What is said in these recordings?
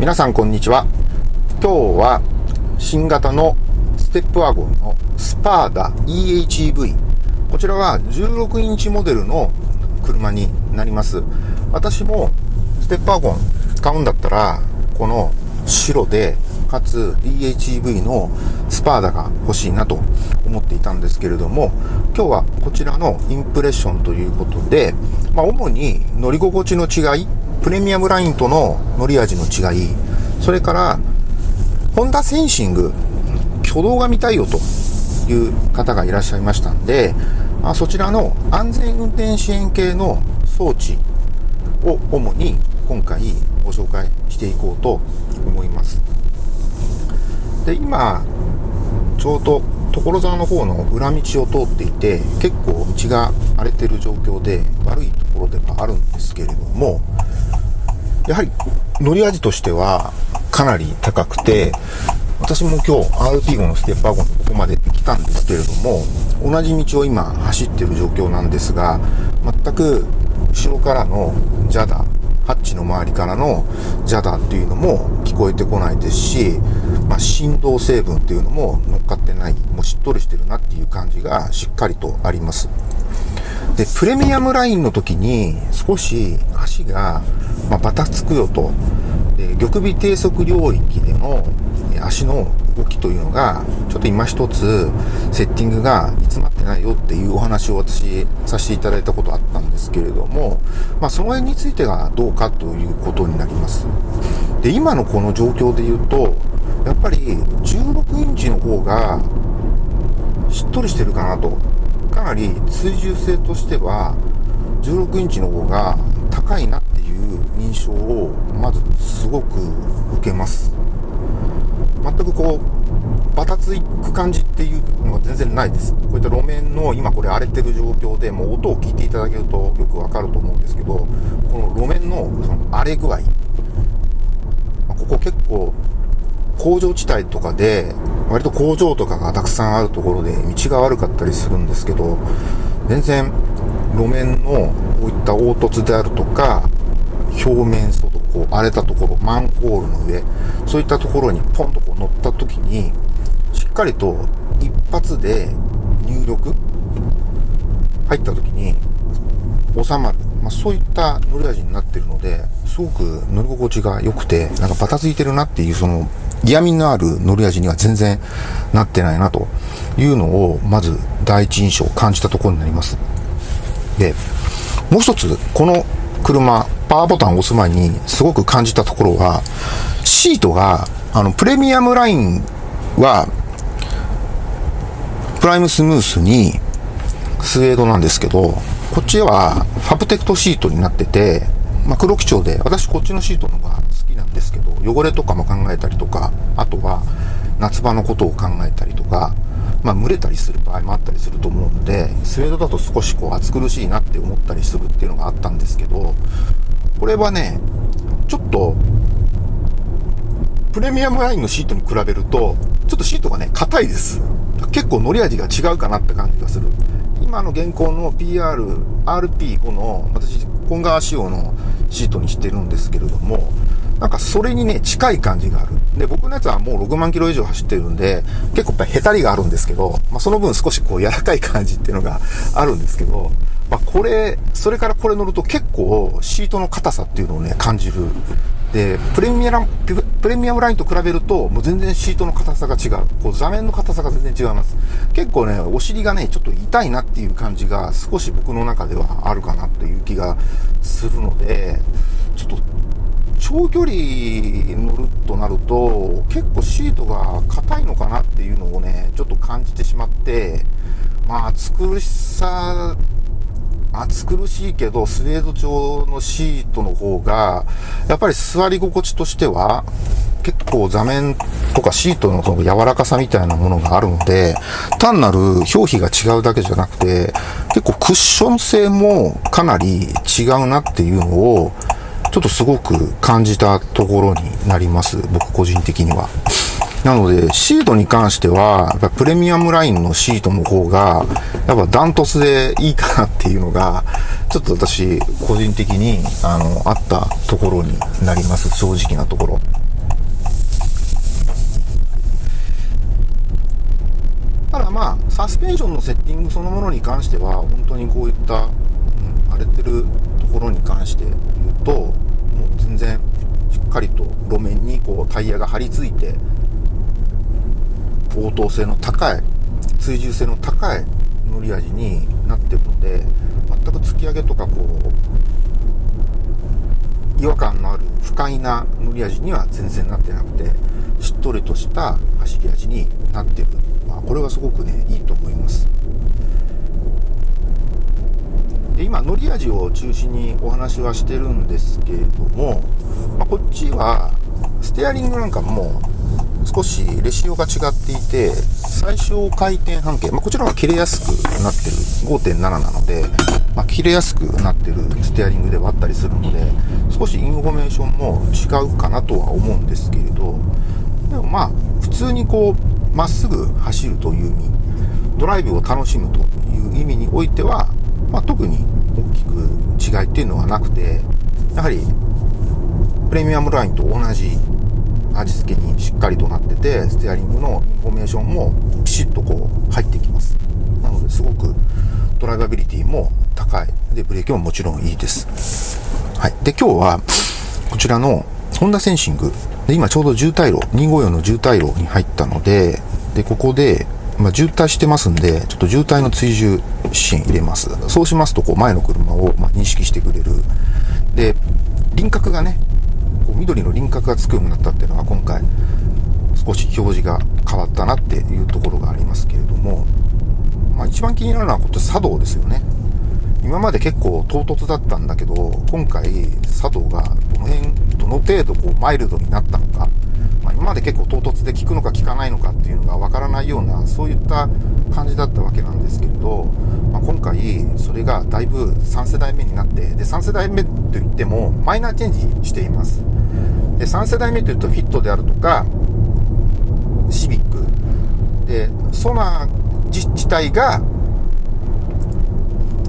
皆さんこんにちは。今日は新型のステップワゴンのスパーダ EHEV こちらは16インチモデルの車になります。私もステップワゴン買うんだったらこの白でかつ EHEV のスパーダが欲しいなと思っていたんですけれども今日はこちらのインプレッションということで、まあ、主に乗り心地の違いプレミアムラインとの乗り味の違いそれからホンダセンシング挙動が見たいよという方がいらっしゃいましたんで、まあ、そちらの安全運転支援系の装置を主に今回ご紹介していこうと思います。で今ちょうど所沢の方の裏道を通っていて結構道が荒れてる状況で悪いところではあるんですけれどもやはり乗り味としてはかなり高くて私も今日 RP5 のステップワゴンここまで来たんですけれども同じ道を今走ってる状況なんですが全く後ろからのジャダハッチの周りからのジャダっていうのも聞こえてこないですし、まあ、振動成分っていうのも乗っかってない、もうしっとりしてるなっていう感じがしっかりとあります。で、プレミアムラインの時に少し足が、まあ、バタつくよと。で、玉尾低速領域での足の動きというのが、ちょっと今一つセッティングが煮詰まってないよっていうお話を私させていただいたことあったんですけれども、まあその辺についてがどうかということになります。で、今のこの状況で言うと、やっぱり16インチの方がしっとりしてるかなと。かなり追従性としては16インチの方が高いなっていう印象をまずすごく受けます。全くこう、バタつく感じっていうのが全然ないです。こういった路面の今これ荒れてる状況でもう音を聞いていただけるとよくわかると思うんですけど、この路面のその荒れ具合、ここ結構工場地帯とかで、割と工場とかがたくさんあるところで道が悪かったりするんですけど、全然路面のこういった凹凸であるとか、表面外、こう荒れたところ、マンホールの上、そういったところにポンとこう乗った時に、しっかりと一発で入力入った時に収まる。まあ、そういった乗り味になってるので、すごく乗り心地が良くて、なんかバタついてるなっていう、その、嫌味のある乗り味には全然なってないなというのを、まず第一印象を感じたところになります。で、もう一つ、この車、パワーボタンを押す前にすごく感じたところは、シートが、あの、プレミアムラインは、プライムスムースにスウェードなんですけど、こっちはファブテクトシートになってて、まあ、黒基調で、私こっちのシートの方が好きなんですけど、汚れとかも考えたりとか、あとは夏場のことを考えたりとか、まあ、蒸れたりする場合もあったりすると思うので、スウェードだと少しこう暑苦しいなって思ったりするっていうのがあったんですけど、これはね、ちょっと、プレミアムラインのシートに比べると、ちょっとシートがね、硬いです。結構乗り味が違うかなって感じがする。今の現行の PR、RP5 の、私、本川仕様のシートにしてるんですけれども、なんかそれにね、近い感じがある。で、僕のやつはもう6万キロ以上走ってるんで、結構やっぱりヘタリがあるんですけど、まあ、その分少しこう柔らかい感じっていうのがあるんですけど、まあ、これ、それからこれ乗ると結構シートの硬さっていうのをね、感じる。で、プレミアム、プレミアムラインと比べると、もう全然シートの硬さが違う。こう座面の硬さが全然違います。結構ね、お尻がね、ちょっと痛いなっていう感じが少し僕の中ではあるかなという気がするので、ちょっと長距離乗るとなると、結構シートが硬いのかなっていうのをね、ちょっと感じてしまって、まあ、暑苦しさ、暑苦しいけど、スウェード調のシートの方が、やっぱり座り心地としては、結構座面とかシートのその柔らかさみたいなものがあるので、単なる表皮が違うだけじゃなくて、結構クッション性もかなり違うなっていうのを、ちょっとすごく感じたところになります。僕個人的には。なので、シートに関しては、やっぱプレミアムラインのシートの方が、やっぱダントツでいいかなっていうのが、ちょっと私、個人的に、あの、あったところになります。正直なところ。ただまあ、サスペンションのセッティングそのものに関しては、本当にこういった、うん、荒れてるところに関して言うと、もう全然、しっかりと路面にこうタイヤが張り付いて、応答性の高い、追従性の高い乗り味になってるので、全く突き上げとかこう、違和感のある不快な乗り味には全然なってなくて、しっとりとした走り味になってる。まあ、これはすごくね、いいと思います。で今、乗り味を中心にお話はしてるんですけれども、まあ、こっちは、ステアリングなんかも少しレシオが違っていて、最小回転半径、まあ、こちらは切れやすくなってる5.7なので、まあ、切れやすくなってるステアリングではあったりするので、少しインフォメーションも違うかなとは思うんですけれど、でもまあ、普通にこう、まっすぐ走るという意味、ドライブを楽しむという意味においては、まあ、特に大きく違いっていうのはなくて、やはり、プレミアムラインと同じ味付けにしっかりとなってて、ステアリングのインフォメーションもピシッとこう入ってきます。なのですごくドライバビリティも高い。で、ブレーキももちろんいいです。はい。で、今日はこちらのホンダセンシング。で、今ちょうど渋滞路、254の渋滞路に入ったので、で、ここで、まあ、渋滞してますんで、ちょっと渋滞の追従支援入れます。そうしますと、こう、前の車を、ま認識してくれる。で、輪郭がね、こう緑の輪郭がつくようになったっていうのは今回少し表示が変わったなっていうところがありますけれども、まあ、一番気になるのはこっち茶道ですよね。今まで結構唐突だったんだけど、今回茶道がどの辺、どの程度こうマイルドになったのか、まあ、今まで結構唐突で効くのか効かないのかっていうのがわからないような、そういった感じだったわけなんですけれど、まあ、今回それがだいぶ3世代目になって、で、3世代目といってもマイナーチェンジしています。で、3世代目というとフィットであるとか、シビック。で、ソナー自体が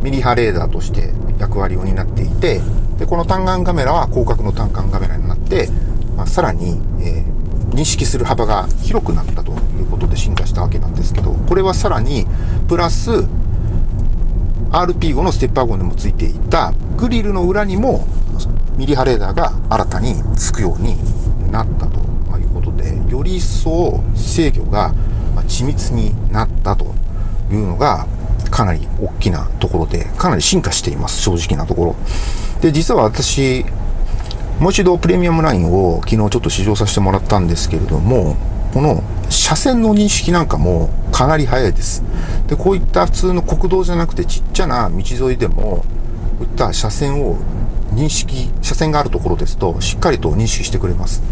ミリ波レーダーとして役割を担っていて、で、この単眼カメラは広角の単眼カメラになって、まあ、さらに、えー、認識する幅が広くなったということで進化したわけなんですけど、これはさらに、プラス、RP5 のステッパー号でもついていたグリルの裏にもミリ波レーダーが新たにつくようになったということで、より一層制御が緻密になったというのがかなり大きなところで、かなり進化しています、正直なところ。で、実は私、もう一度プレミアムラインを昨日ちょっと試乗させてもらったんですけれども、この車線の認識なんかもかなり早いです。で、こういった普通の国道じゃなくてちっちゃな道沿いでも、こういった車線を認識、車線があるところですと、しっかりと認識してくれます。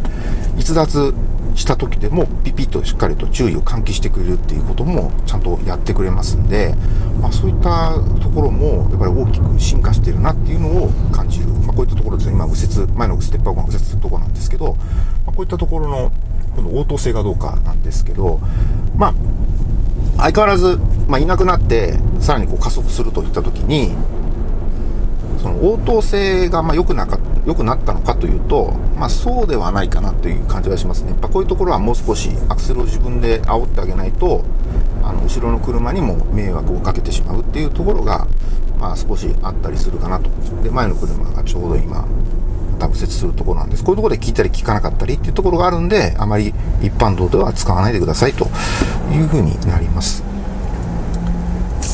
逸脱した時でも、ピピッとしっかりと注意を喚起してくれるっていうことも、ちゃんとやってくれますんで、まあ、そういったところも、やっぱり大きく進化してるなっていうのを感じる。まあ、こういったところですね、今、右折、前のステップアップが右折するところなんですけど、まあ、こういったところの、この応答性がどうかなんですけど、まあ、相変わらず、まあ、いなくなって、さらにこう加速するといった時に、その応答性がまあ良くなか良くなったのかというと、まあ、そうではないかなという感じがしますね。やっぱこういうところはもう少しアクセルを自分で煽ってあげないと、あの後ろの車にも迷惑をかけてしまうっていうところが、まあ、少しあったりするかなと。で、前の車がちょうど今、多分するところなんです。こういうところで聞いたり聞かなかったりっていうところがあるんで、あまり一般道では使わないでくださいというふうになります。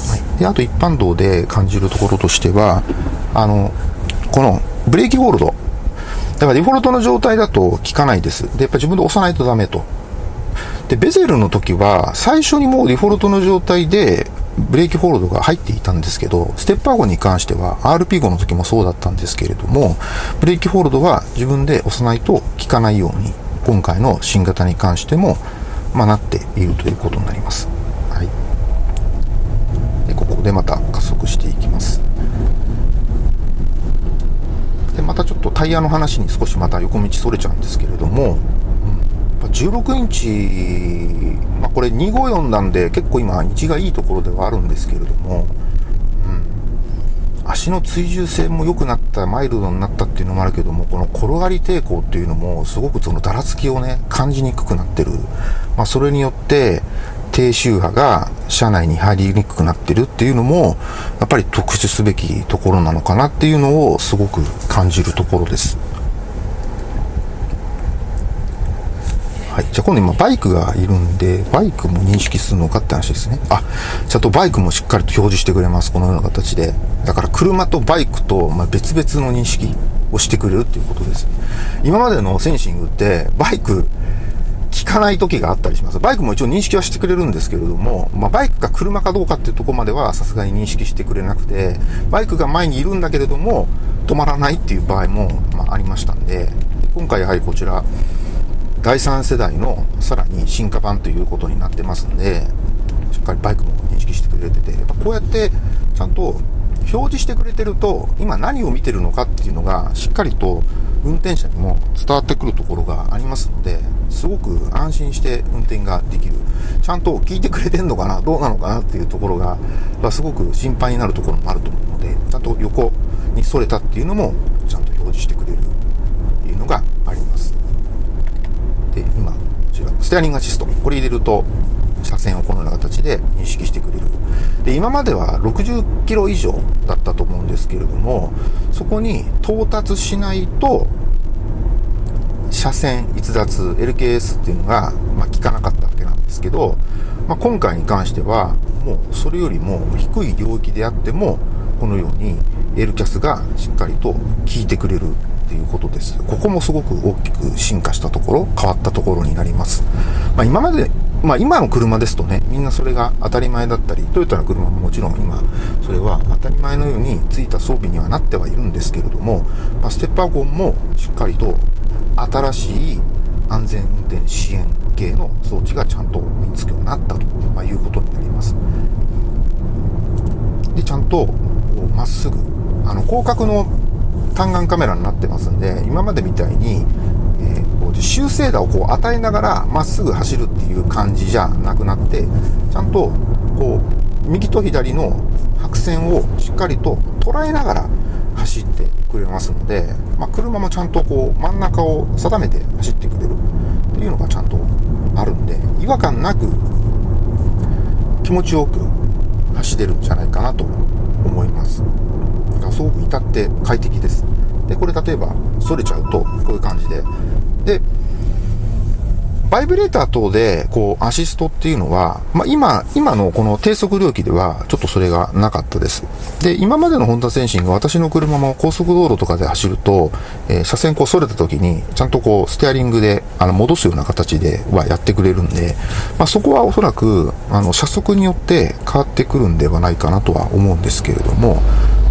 はい、であと一般道で感じるところとしては、あの、このブレーキホールド。だからデフォルトの状態だと効かないです。で、やっぱ自分で押さないとダメと。で、ベゼルの時は、最初にもうデフォルトの状態で、ブレーキホールドが入っていたんですけど、ステッパー号に関しては RP5 の時もそうだったんですけれども、ブレーキホールドは自分で押さないと効かないように、今回の新型に関しても、まあ、なっているということになります。はい。で、ここでまた加速していきます。でまたちょっとタイヤの話に少しまた横道それちゃうんですけれども、16インチ、まあ、これ254なんで結構今道がいいところではあるんですけれども、うん、足の追従性も良くなった、マイルドになったっていうのもあるけども、この転がり抵抗っていうのも、すごくそのだらつきをね、感じにくくなってる。まあ、それによって、低周波が車内に入りにくくなってるっていうのも、やっぱり特殊すべきところなのかなっていうのをすごく感じるところです。はい。じゃあ今度今バイクがいるんで、バイクも認識するのかって話ですね。あ、ちゃんとバイクもしっかりと表示してくれます。このような形で。だから車とバイクと、ま別々の認識をしてくれるっていうことです。今までのセンシングって、バイク、聞かない時があったりします。バイクも一応認識はしてくれるんですけれども、まあ、バイクが車かどうかっていうとこまではさすがに認識してくれなくて、バイクが前にいるんだけれども、止まらないっていう場合も、まあ、ありましたんで、今回やはりこちら、第3世代のさらに進化版ということになってますんで、しっかりバイクも認識してくれてて、やっぱこうやってちゃんと表示してくれてると、今何を見てるのかっていうのがしっかりと運転者にも伝わってくるところがありますので、すごく安心して運転ができる。ちゃんと聞いてくれてんのかなどうなのかなっていうところが、すごく心配になるところもあると思うので、ちゃんと横に逸れたっていうのもちゃんと表示してくれるっていうのがあります。で、今、こちら、ステアリングアシスト。これ入れると、車線をこのような形で認識してくれる。で、今までは60キロ以上だったと思うんですけれども、そこに到達しないと、車線逸脱 LKS っていうのが、まあ、効かなかったわけなんですけど、まあ、今回に関しては、もうそれよりも低い領域であっても、このように L キャスがしっかりと効いてくれるっていうことです。ここもすごく大きく進化したところ、変わったところになります。まあ、今まで、まあ、今の車ですとね、みんなそれが当たり前だったり、トヨタの車ももちろん今、それは当たり前のようについた装備にはなってはいるんですけれども、まあ、ステップワゴンもしっかりと新しい安全運転支援系の装置がちゃんと身につくようになったと、まいうことになります。で、ちゃんと、まっすぐ、あの、広角の単眼カメラになってますんで、今までみたいに、えー、こう修正打をこう与えながらまっすぐ走るっていう感じじゃなくなって、ちゃんとこう、右と左の白線をしっかりと捉えながら走ってくれますので、まあ、車もちゃんとこう真ん中を定めて走ってくれるっていうのがちゃんとあるんで、違和感なく気持ちよく走れるんじゃないかなと思います。すごく至って快適です。で、これ例えば、反れちゃうと、こういう感じで。で、バイブレーター等で、こう、アシストっていうのは、まあ、今、今のこの低速領域では、ちょっとそれがなかったです。で、今までのホンダセンシング、私の車も高速道路とかで走ると、えー、車線こう、反れた時に、ちゃんとこう、ステアリングで、あの、戻すような形ではやってくれるんで、まあ、そこはおそらく、あの、車速によって変わってくるんではないかなとは思うんですけれども、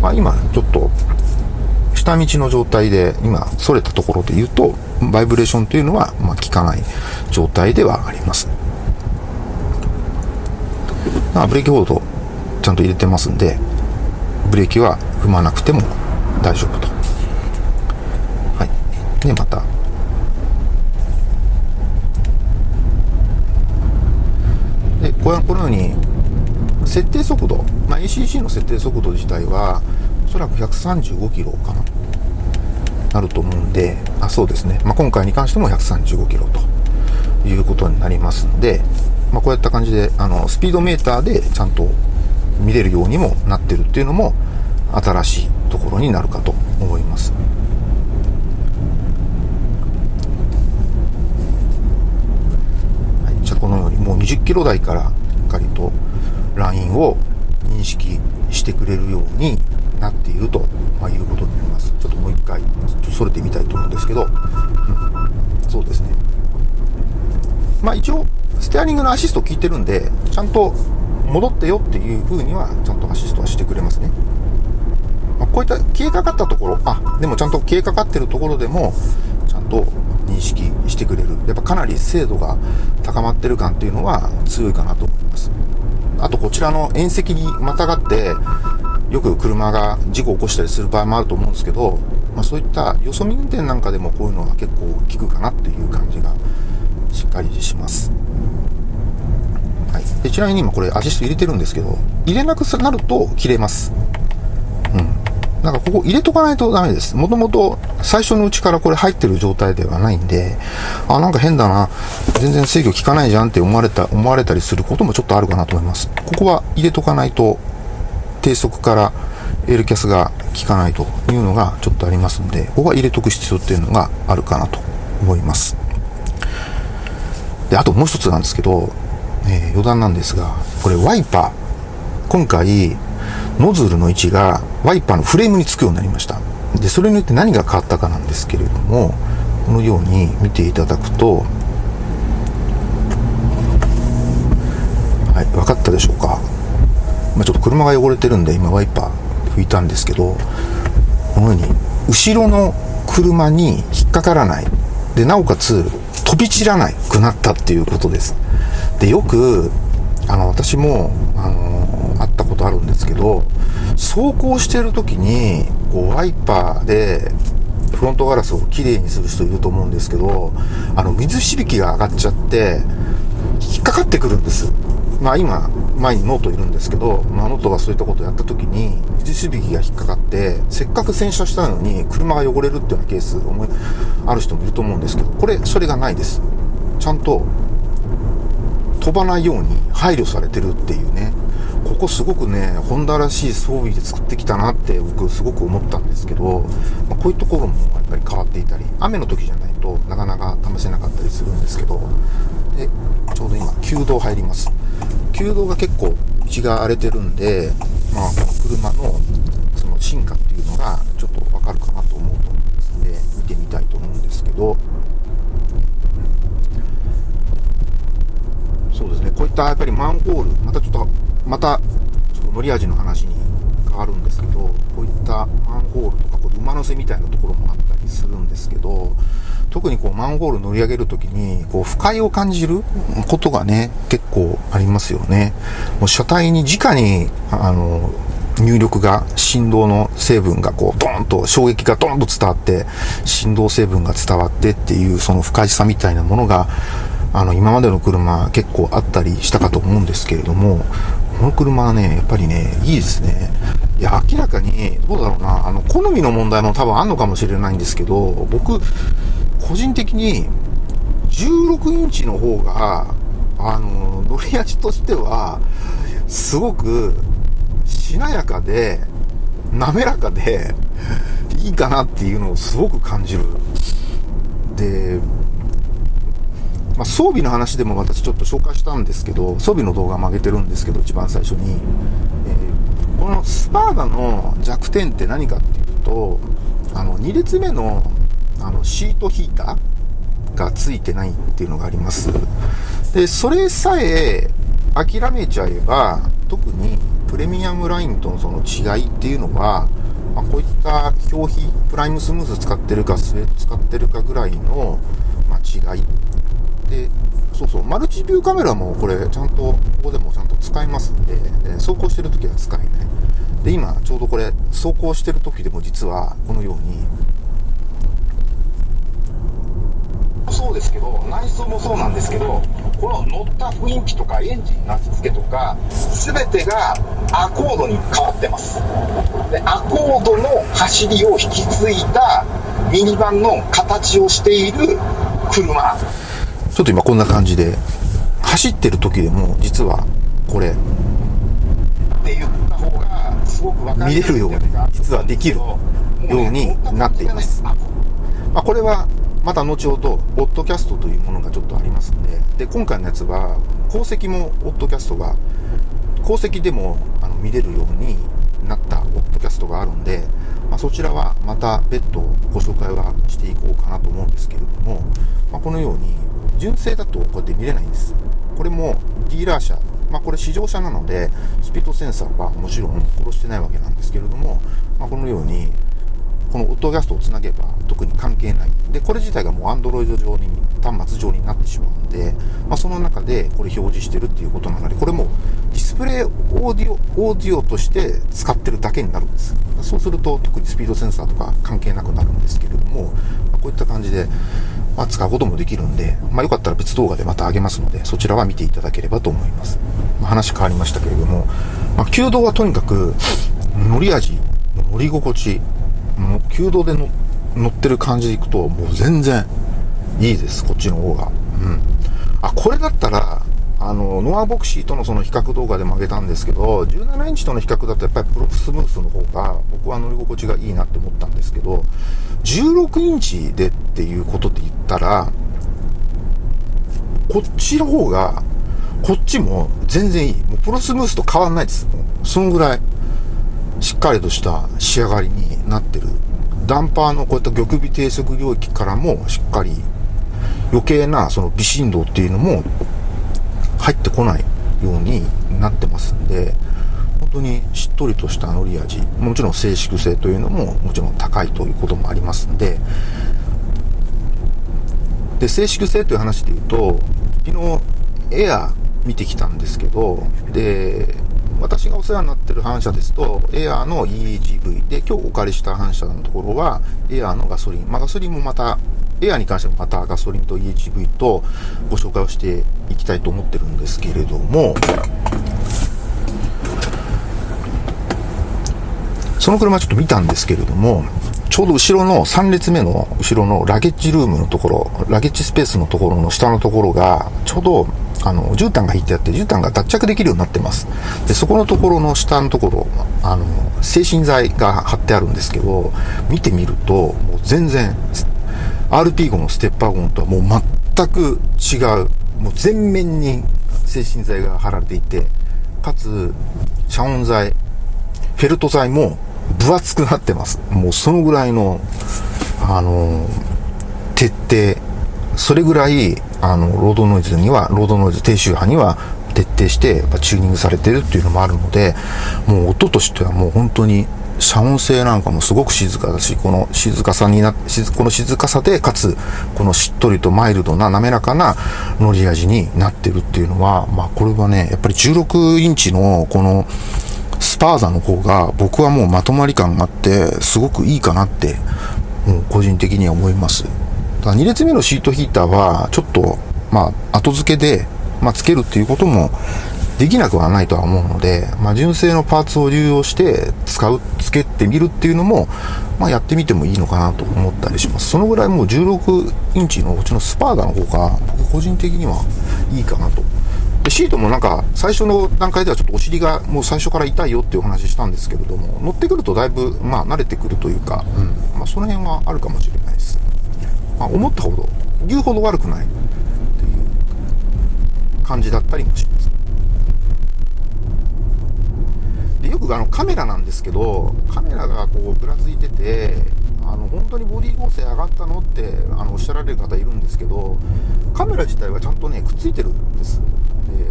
まあ、今ちょっと下道の状態で今それたところで言うとバイブレーションというのはまあ効かない状態ではあります。あブレーキホールドちゃんと入れてますんでブレーキは踏まなくても大丈夫と。はい。でまた。でこのように設定速度、まあ、ACC の設定速度自体は、おそらく135キロかな、なると思うんで、あ、そうですね。まあ、今回に関しても135キロということになりますんで、まあ、こういった感じで、あの、スピードメーターでちゃんと見れるようにもなってるっていうのも、新しいところになるかと思います。はい、じゃこのようにもう20キロ台からしっかりとラインを認識してくれるようになっていると、ま、いうことになります。ちょっともう一回、ちょっとそれてみたいと思うんですけど、うん、そうですね。まあ一応、ステアリングのアシスト効いてるんで、ちゃんと戻ってよっていう風には、ちゃんとアシストはしてくれますね。まあ、こういった消えかかったところ、あ、でもちゃんと消えかかってるところでも、ちゃんと認識してくれる。やっぱかなり精度が高まってる感っていうのは強いかなと思います。あとこちらの縁石にまたがって、よく車が事故を起こしたりする場合もあると思うんですけど、まあ、そういったよそ見運転なんかでもこういうのは結構効くかなっていう感じがしっかりします。はい。でちなみに今これアシスト入れてるんですけど、入れなくなると切れます。なんかここ入れとかないとダメです。もともと最初のうちからこれ入ってる状態ではないんで、あ、なんか変だな。全然制御効かないじゃんって思われた、思われたりすることもちょっとあるかなと思います。ここは入れとかないと、低速から L キャスが効かないというのがちょっとありますんで、ここは入れとく必要っていうのがあるかなと思います。で、あともう一つなんですけど、えー、余談なんですが、これワイパー。今回、ノズルの位置がワイパーのフレームにつくようになりました。で、それによって何が変わったかなんですけれども、このように見ていただくと、はい、分かったでしょうか？まあ、ちょっと車が汚れてるんで、今ワイパー拭いたんですけど、このように、後ろの車に引っかからない。で、なおかつ、飛び散らないくなったっていうことです。で、よく、あの、私も、あの、あるんですけど、走行してる時に、こう、ワイパーで、フロントガラスをきれいにする人いると思うんですけど、あの、水しぶきが上がっちゃって、引っかかってくるんです。まあ今、前にノートいるんですけど、まあノートがそういったことをやった時に、水しぶきが引っかかって、せっかく洗車したのに車が汚れるっていうようなケース、思い、ある人もいると思うんですけど、これ、それがないです。ちゃんと、飛ばないように配慮されてるっていうね、ここすごくね、ホンダらしい装備で作ってきたなって僕すごく思ったんですけど、まあ、こういうところもやっぱり変わっていたり、雨の時じゃないとなかなか試せなかったりするんですけど、で、ちょうど今、旧道入ります。旧道が結構道が荒れてるんで、まあ、この車のその進化っていうのがちょっとわかるかなと思うと思いますので、見てみたいと思うんですけど、そうですね、こういったやっぱりマンホール、またちょっと、また、ちょっと乗り味の話に変わるんですけど、こういったマンホールとか、これ馬乗せみたいなところもあったりするんですけど、特にこうマンホール乗り上げるときに、こう不快を感じることがね、結構ありますよね。もう車体に直に、あの、入力が、振動の成分がこう、ドーンと、衝撃がドーンと伝わって、振動成分が伝わってっていう、その不快さみたいなものが、あの、今までの車結構あったりしたかと思うんですけれども、この車はね、やっぱりね、いいですね。いや、明らかに、どうだろうな、あの、好みの問題も多分あんのかもしれないんですけど、僕、個人的に、16インチの方が、あの、乗り味としては、すごく、しなやかで、滑らかで、いいかなっていうのをすごく感じる。で、まあ、装備の話でも私ちょっと紹介したんですけど、装備の動画も上げてるんですけど、一番最初に。えー、このスパーダの弱点って何かっていうと、あの、2列目の、あの、シートヒーターがついてないっていうのがあります。で、それさえ諦めちゃえば、特にプレミアムラインとのその違いっていうのは、まあ、こういった表皮、プライムスムーズ使ってるか、スウェート使ってるかぐらいの、まあ、違いで、そうそう、マルチビューカメラもこれ、ちゃんと、ここでもちゃんと使いますんで、で走行してる時は使えない。で、今、ちょうどこれ、走行してる時でも実は、このように、そうですけど、内装もそうなんですけど、この乗った雰囲気とかエンジンの味付けとか、すべてがアコードに変わってます。で、アコードの走りを引き継いだミニバンの形をしている車。ちょっと今こんな感じで、走ってる時でも、実は、これ、って言った方が、すごく分か見れるように、実はできるようになっています。まあ、これは、また後ほど、オッドキャストというものがちょっとありますんで、で、今回のやつは、鉱石もオッドキャストが、鉱石でもあの見れるようにになったオッドキャストがあるんで、まあ、そちらはまた別途ご紹介はしていこうかなと思うんですけれども、まあ、このように、純正だとこうやって見れないんです。これもディーラー車、まあ、これ試乗車なので、スピードセンサーはもちろん殺してないわけなんですけれども、ま、このように、このオットキャストをつなげば特に関係ない。で、これ自体がもう Android 上に、端末上になってしまうんで、まあ、その中でこれ表示してるっていうことなので、これもディスプレイオーディオ、オーディオとして使ってるだけになるんです。そうすると特にスピードセンサーとか関係なくなるんですけれども、まあ、こういった感じで、まあ、使うこともできるんで、まあ、よかったら別動画でまた上げますので、そちらは見ていただければと思います。まあ、話変わりましたけれども、まあ、弓道はとにかく乗り味乗り心地、もう弓道で乗ってる感じでいくと、もう全然いいです、こっちの方が。うん。あ、これだったら、あの、ノアボクシーとのその比較動画でも上げたんですけど、17インチとの比較だとやっぱりプロフスムースの方が僕は乗り心地がいいなって思ったんですけど、16インチでっていうことで言ったら、こっちの方が、こっちも全然いい。もうプロスムースと変わんないです。もうそのぐらい、しっかりとした仕上がりになってる。ダンパーのこういった玉尾低速領域からもしっかり余計なその微振動っていうのも入ってこないようになってますんで、本当にしっとりとした乗り味、もちろん静粛性というのももちろん高いということもありますんで、で、静粛性という話で言うと、昨日エア見てきたんですけど、で、私がお世話になってる反射ですと、エアーの EHV で、今日お借りした反射のところは、エアーのガソリン。まあ、ガソリンもまたエアーに関してもまたガソリンと EHV とご紹介をしていきたいと思ってるんですけれども、その車ちょっと見たんですけれども、ちょうど後ろの3列目の後ろのラゲッジルームのところ、ラゲッジスペースのところの下のところが、ちょうどあの、絨毯が引いてあって、絨毯が脱着できるようになってます。で、そこのところの下のところ、あの、精神剤が貼ってあるんですけど、見てみると、もう全然 RP5 のステッパーゴンとはもう全く違う、もう全面に精神剤が貼られていて、かつ、遮音材、フェルト材も分厚くなってます。もうそのぐらいの、あの、徹底、それぐらい、あの、ロードノイズには、ロードノイズ低周波には徹底して、チューニングされてるっていうのもあるので、もう音としてはもう本当に遮音性なんかもすごく静かだし、この静かさにな、この静かさで、かつ、このしっとりとマイルドな滑らかな乗り味になってるっていうのは、まあこれはね、やっぱり16インチのこのスパーザの方が僕はもうまとまり感があって、すごくいいかなって、もう個人的には思います。だ2列目のシートヒーターは、ちょっと、まあ後付けで、まあつけるっていうこともできなくはないとは思うので、まあ、純正のパーツを流用して使う、つけてみるっていうのも、まあ、やってみてもいいのかなと思ったりします。そのぐらいもう16インチのうちのスパーダの方が、僕個人的にはいいかなと。で、シートもなんか、最初の段階ではちょっとお尻がもう最初から痛いよっていうお話したんですけれども、乗ってくるとだいぶ、まあ、慣れてくるというか、うん、まあ、その辺はあるかもしれないです。まあ、思ったほど、言うほど悪くない。っていう感じだったりもします。でよくあのカメラなんですけどカメラがこうぶらついててあの本当にボディ合成上がったのってあのおっしゃられる方いるんですけどカメラ自体はちゃんとねくっついてるんです。で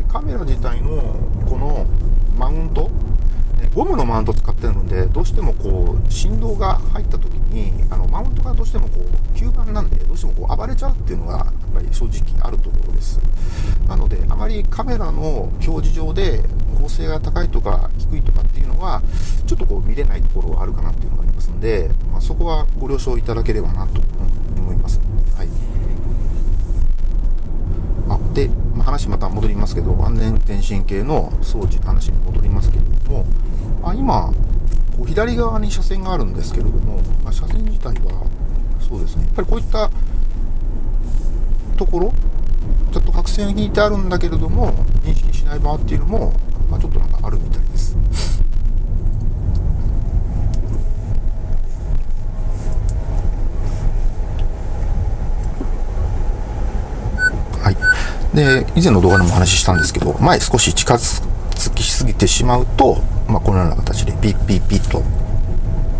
カメラ自体のこのマウントゴムのマウント使ってるのでどうしてもこう振動が入った時にあのマウントがどうしてもこう吸盤なんでどうしてもこう暴れちゃうっていうのがやっぱり正直あるところですなのであまりカメラの表示上で構成が高いとか低いとかっていうのはちょっとこう見れないところはあるかなっていうのがありますので、まあ、そこはご了承いただければなと思います。はいあで、ま、話また戻りますけど安全運転支援系の装置の話に戻りますけれどもあ今こう左側に車線があるんですけれども、まあ、車線自体はそうですねやっぱりこういったところちょっと白線引いてあるんだけれども認識しない場合っていうのもまあ、ちょっとなんかあるみたいです。はい。で、以前の動画でもお話ししたんですけど、前少し近づくきすぎてしまうと、まあ、このような形でピッピッピッと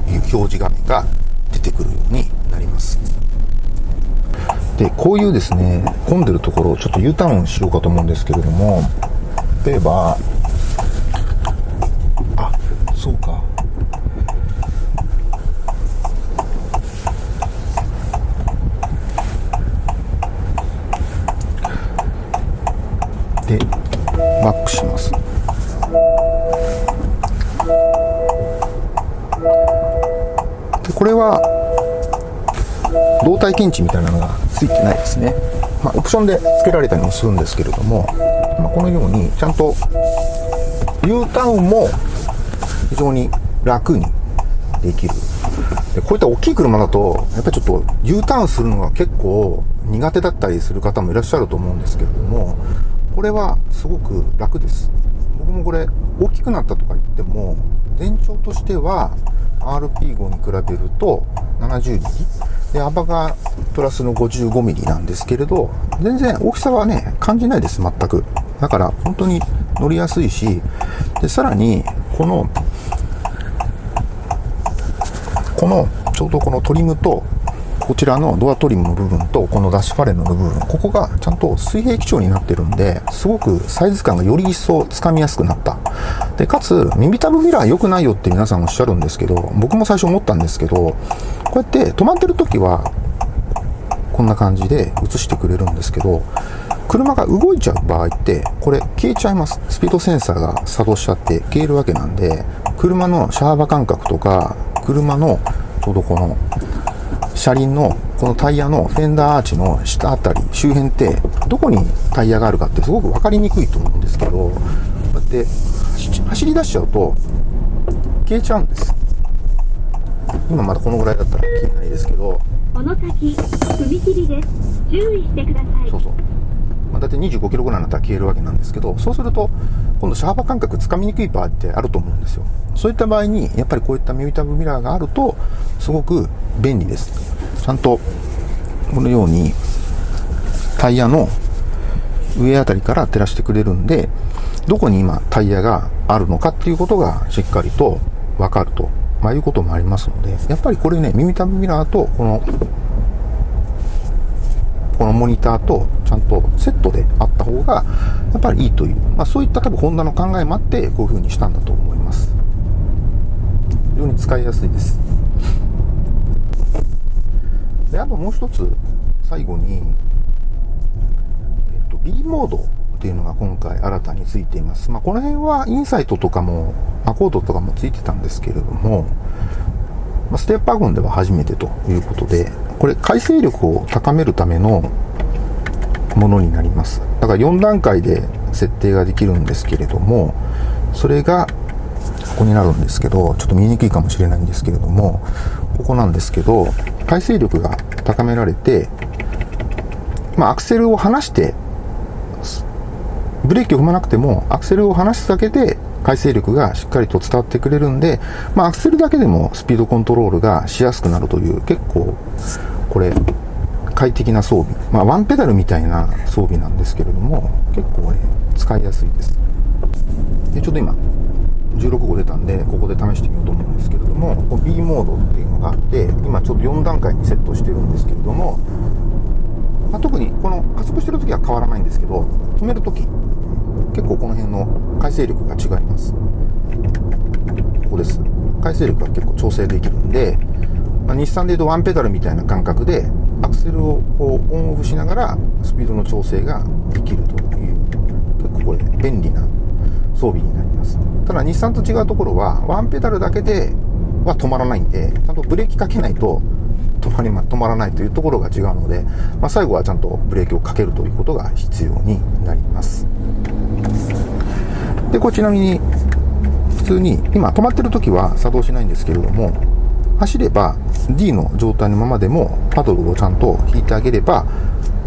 いう表示画面が出てくるようになります。で、こういうですね、混んでるところをちょっと U ターンしようかと思うんですけれども、例えば、あそうかでバックしますこれは動体検知みたいなのがついてないですね、まあ、オプションで付けられたりもするんですけれども、まあ、このようにちゃんと U ターンも非常に楽にできる。でこういった大きい車だと、やっぱりちょっと U ターンするのが結構苦手だったりする方もいらっしゃると思うんですけれども、これはすごく楽です。僕もこれ大きくなったとか言っても、全長としては RP5 に比べると70ミリ。で、幅がプラスの55ミリなんですけれど、全然大きさはね、感じないです、全く。だから本当に乗りやすいし、で、さらに、この、この、ちょうどこのトリムと、こちらのドアトリムの部分と、このダッシュパレの部分、ここがちゃんと水平基調になってるんで、すごくサイズ感がより一層つかみやすくなった。で、かつ、耳たぶミラー良くないよって皆さんおっしゃるんですけど、僕も最初思ったんですけど、こうやって止まってる時は、こんな感じで映してくれるんですけど、車が動いちゃう場合って、これ消えちゃいます。スピードセンサーが作動しちゃって消えるわけなんで、車のシャーバ感覚とか、車のちょうどこの車輪のこのタイヤのフェンダーアーチの下あたり、周辺ってどこにタイヤがあるかってすごく分かりにくいと思うんですけど、こうやって走り出しちゃうと消えちゃうんです。今まだこのぐらいだったら消えないですけど、この先、踏切です。注意してください。そうそう。まあ、大体25キロぐらいになったら消えるわけなんですけど、そうすると、今度シャーバー感覚つかみにくい場合ってあると思うんですよ。そういった場合に、やっぱりこういったミュータブミラーがあると、すごく便利です。ちゃんと、このように、タイヤの上あたりから照らしてくれるんで、どこに今タイヤがあるのかっていうことがしっかりとわかると、まあ、いうこともありますので、やっぱりこれね、耳たぶミラーとこのこのモニターとちゃんとセットであった方が、やっぱりいいという、まあ、そういった多分ホンダの考えもあって、こういう風にしたんだと思います。非常に使いやすいです。で、あともう一つ、最後に、えっと、B モードっていうのが今回新たについています。まあ、この辺はインサイトとかも、アコードとかもついてたんですけれども、まステップワゴンでは初めてということで、これ回生力を高めるためのものになります。だから4段階で設定ができるんですけれども、それがここになるんですけど、ちょっと見えにくいかもしれないんですけれども、ここなんですけど、回生力が高められて、まあ、アクセルを離して、ブレーキを踏まなくても、アクセルを離すだけで回生力がしっかりと伝わってくれるんで、まあ、アクセルだけでもスピードコントロールがしやすくなるという、結構、これ、快適な装備。まあ、ワンペダルみたいな装備なんですけれども、結構ね、使いやすいです。で、ちょっと今、16号出たんで、ここで試してみようと思うんですけれども、こ B モードっていうのがあって、今ちょっと4段階にセットしてるんですけれども、まあ、特にこの加速してる時は変わらないんですけど、止める時結構この辺の回生力が違います。ここです。回生力が結構調整できるんで、まあ、日産でいうとワンペダルみたいな感覚で、アクセルをオンオフしながらスピードの調整ができるという、結構これ便利な装備になります。ただ日産と違うところは、ワンペダルだけでは止まらないんで、ちゃんとブレーキかけないと止まりま、止まらないというところが違うので、まあ、最後はちゃんとブレーキをかけるということが必要になります。で、これちなみに、普通に、今止まってる時は作動しないんですけれども、走れば D の状態のままでもパドルをちゃんと引いてあげれば、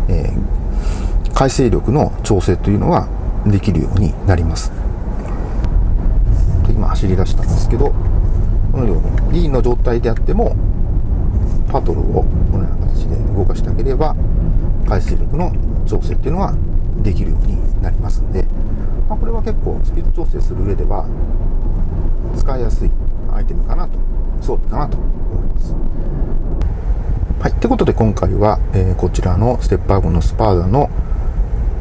えー、回生力の調整というのはできるようになります。今走り出したんですけど、このように D の状態であっても、パドルをこのような形で動かしてあげれば、回生力の調整っていうのはできるようになりますんで、まあ、これは結構スピード調整する上では使いやすいアイテムかなと、装備かなと思います。はい。ってことで今回は、えー、こちらのステップアゴンのスパーダの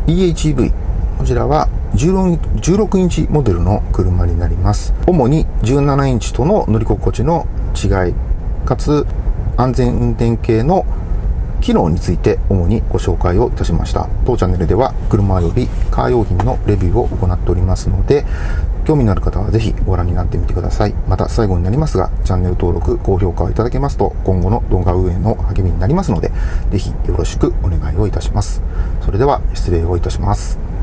EHEV。こちらは16インチモデルの車になります。主に17インチとの乗り心地の違い、かつ安全運転系の機能について主にご紹介をいたしました。当チャンネルでは車よりカー用品のレビューを行っておりますので、興味のある方はぜひご覧になってみてください。また最後になりますが、チャンネル登録、高評価をいただけますと今後の動画運営の励みになりますので、ぜひよろしくお願いをいたします。それでは失礼をいたします。